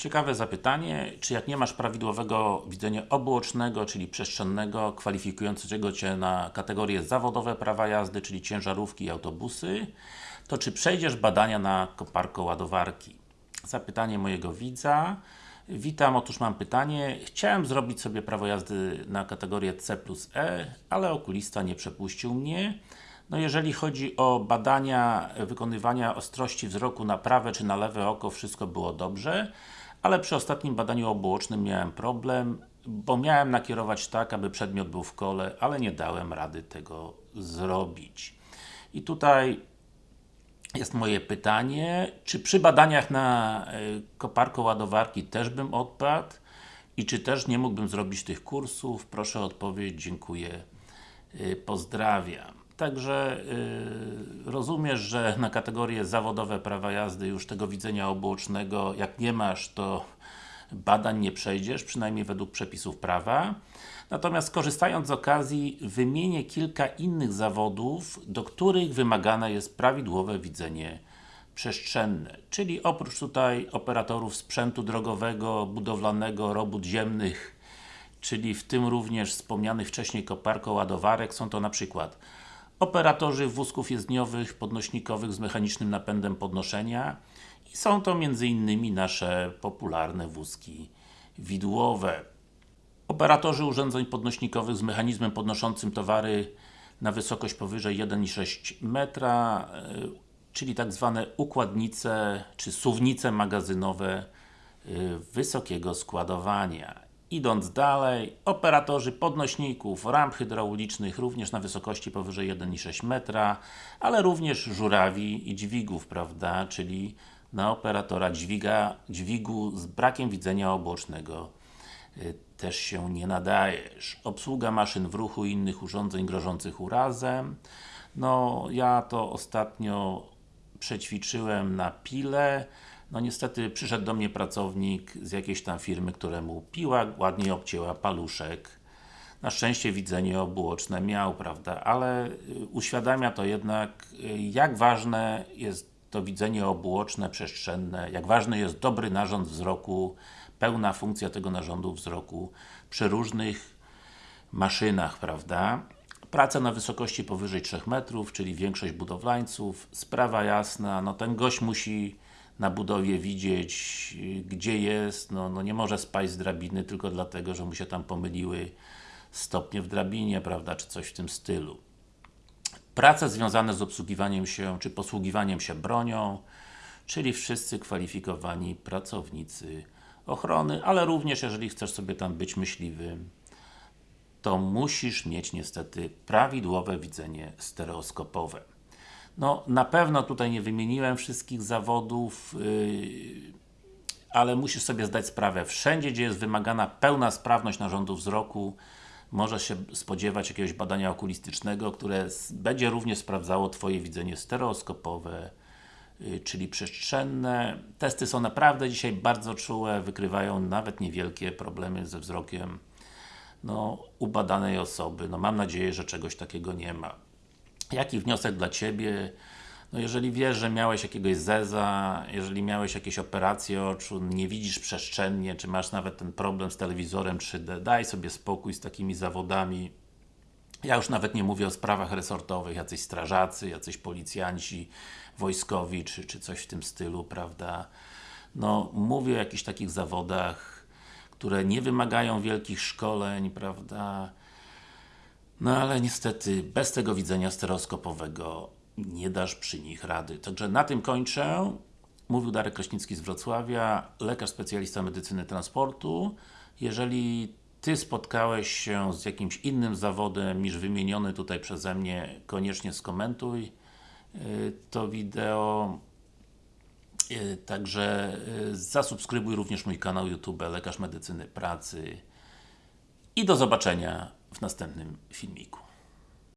Ciekawe zapytanie, czy jak nie masz prawidłowego widzenia obuocznego, czyli przestrzennego, kwalifikującego Cię na kategorie zawodowe prawa jazdy, czyli ciężarówki i autobusy, to czy przejdziesz badania na koparko ładowarki? Zapytanie mojego widza. Witam, otóż mam pytanie. Chciałem zrobić sobie prawo jazdy na kategorię C plus E, ale okulista nie przepuścił mnie. No jeżeli chodzi o badania wykonywania ostrości wzroku na prawe czy na lewe oko, wszystko było dobrze, ale przy ostatnim badaniu obuocznym miałem problem, bo miałem nakierować tak, aby przedmiot był w kole, ale nie dałem rady tego zrobić. I tutaj jest moje pytanie, czy przy badaniach na y, koparko ładowarki też bym odpadł? I czy też nie mógłbym zrobić tych kursów? Proszę o odpowiedź, dziękuję, y, pozdrawiam. Także yy, rozumiesz, że na kategorie zawodowe prawa jazdy już tego widzenia obuocznego, jak nie masz, to badań nie przejdziesz, przynajmniej według przepisów prawa. Natomiast korzystając z okazji, wymienię kilka innych zawodów, do których wymagane jest prawidłowe widzenie przestrzenne. Czyli oprócz tutaj operatorów sprzętu drogowego, budowlanego, robót ziemnych, czyli w tym również wspomnianych wcześniej koparko ładowarek, są to na przykład operatorzy wózków jezdniowych, podnośnikowych z mechanicznym napędem podnoszenia i są to m.in. nasze popularne wózki widłowe. Operatorzy urządzeń podnośnikowych z mechanizmem podnoszącym towary na wysokość powyżej 1,6 metra, e, czyli tak zwane układnice czy suwnice magazynowe e, wysokiego składowania. Idąc dalej, operatorzy podnośników, ramp hydraulicznych również na wysokości powyżej 1,6 metra, ale również żurawi i dźwigów, prawda, czyli na operatora dźwiga, dźwigu z brakiem widzenia obocznego y, też się nie nadajesz. Obsługa maszyn w ruchu i innych urządzeń grożących urazem. No, ja to ostatnio przećwiczyłem na pile. No niestety przyszedł do mnie pracownik z jakiejś tam firmy, któremu piła ładnie obcięła paluszek. Na szczęście widzenie obuoczne miał, prawda, ale y, uświadamia to jednak, y, jak ważne jest to widzenie obuoczne, przestrzenne, jak ważny jest dobry narząd wzroku, pełna funkcja tego narządu wzroku przy różnych maszynach, prawda. Praca na wysokości powyżej 3 metrów, czyli większość budowlańców, sprawa jasna, no ten gość musi na budowie widzieć, gdzie jest, no, no nie może spaść z drabiny tylko dlatego, że mu się tam pomyliły stopnie w drabinie, prawda, czy coś w tym stylu. Prace związane z obsługiwaniem się, czy posługiwaniem się bronią, czyli wszyscy kwalifikowani pracownicy ochrony, ale również jeżeli chcesz sobie tam być myśliwym, to musisz mieć niestety prawidłowe widzenie stereoskopowe. No, na pewno tutaj nie wymieniłem wszystkich zawodów, yy, ale musisz sobie zdać sprawę, wszędzie gdzie jest wymagana pełna sprawność narządu wzroku, możesz się spodziewać jakiegoś badania okulistycznego, które będzie również sprawdzało Twoje widzenie stereoskopowe, yy, czyli przestrzenne. Testy są naprawdę dzisiaj bardzo czułe, wykrywają nawet niewielkie problemy ze wzrokiem no, u badanej osoby. No, mam nadzieję, że czegoś takiego nie ma. Jaki wniosek dla Ciebie? No jeżeli wiesz, że miałeś jakiegoś zeza, jeżeli miałeś jakieś operacje oczu, nie widzisz przestrzennie, czy masz nawet ten problem z telewizorem 3D, daj sobie spokój z takimi zawodami. Ja już nawet nie mówię o sprawach resortowych, jacyś strażacy, jacyś policjanci wojskowi, czy, czy coś w tym stylu, prawda? No, mówię o jakichś takich zawodach, które nie wymagają wielkich szkoleń, prawda? No ale niestety, bez tego widzenia stereoskopowego nie dasz przy nich rady. Także na tym kończę. Mówił Darek Kraśnicki z Wrocławia, lekarz specjalista medycyny transportu. Jeżeli Ty spotkałeś się z jakimś innym zawodem niż wymieniony tutaj przeze mnie, koniecznie skomentuj y, to wideo. Y, także y, zasubskrybuj również mój kanał YouTube Lekarz Medycyny Pracy i do zobaczenia w następnym filmiku.